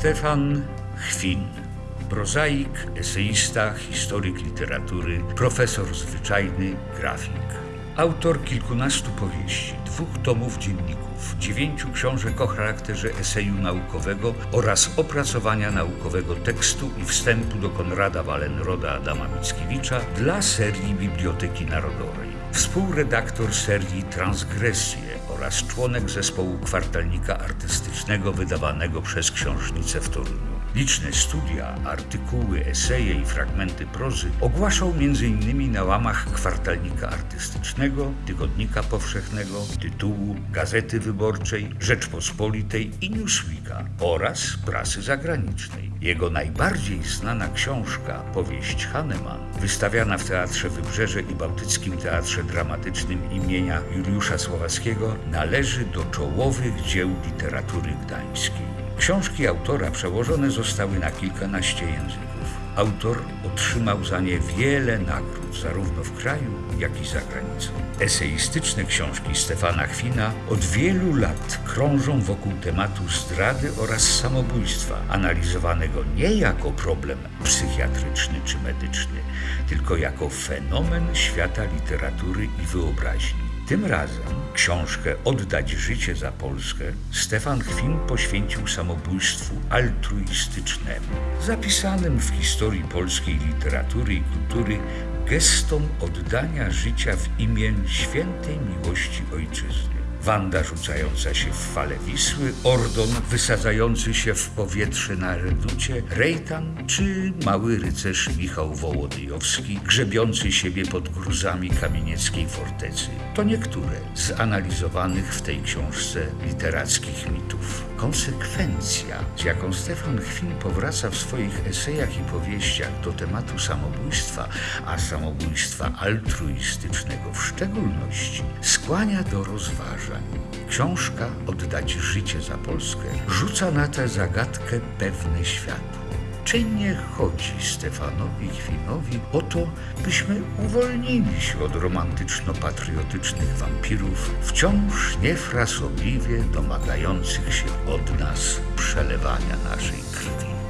Stefan Chwin, prozaik, eseista, historyk literatury, profesor zwyczajny, grafik. Autor kilkunastu powieści, dwóch tomów dzienników, dziewięciu książek o charakterze eseju naukowego oraz opracowania naukowego tekstu i wstępu do Konrada Wallenroda Adama Mickiewicza dla serii Biblioteki Narodowej. Współredaktor serii Transgresje oraz członek zespołu kwartalnika artystycznego wydawanego przez książnicę w Toruniu. Liczne studia, artykuły, eseje i fragmenty prozy ogłaszał m.in. na łamach kwartalnika artystycznego, tygodnika powszechnego, tytułu, gazety wyborczej, Rzeczpospolitej i Newsweeka oraz prasy zagranicznej. Jego najbardziej znana książka, powieść Hahnemann, wystawiana w Teatrze Wybrzeże i Bałtyckim Teatrze Dramatycznym imienia Juliusza Słowackiego, należy do czołowych dzieł literatury gdańskiej. Książki autora przełożone zostały na kilkanaście języków. Autor otrzymał za nie wiele nagród, zarówno w kraju, jak i za granicą. Eseistyczne książki Stefana Chwina od wielu lat krążą wokół tematu zdrady oraz samobójstwa, analizowanego nie jako problem psychiatryczny czy medyczny, tylko jako fenomen świata literatury i wyobraźni. Tym razem książkę Oddać życie za Polskę Stefan Chwin poświęcił samobójstwu altruistycznemu, zapisanym w historii polskiej literatury i kultury gestom oddania życia w imię świętej miłości ojczyzny. Wanda rzucająca się w fale Wisły, Ordon wysadzający się w powietrze na reducie, Rejtan czy mały rycerz Michał Wołodyjowski grzebiący siebie pod gruzami kamienieckiej fortecy. To niektóre z analizowanych w tej książce literackich mitów. Konsekwencja, z jaką Stefan Chwin powraca w swoich esejach i powieściach do tematu samobójstwa, a samobójstwa altruistycznego w szczególności, skłania do rozważań. Książka Oddać życie za Polskę rzuca na tę zagadkę pewne światło. Nie chodzi Stefanowi Chwinowi o to, byśmy uwolnili się od romantyczno-patriotycznych wampirów, wciąż niefrasobliwie domagających się od nas przelewania naszej krwi?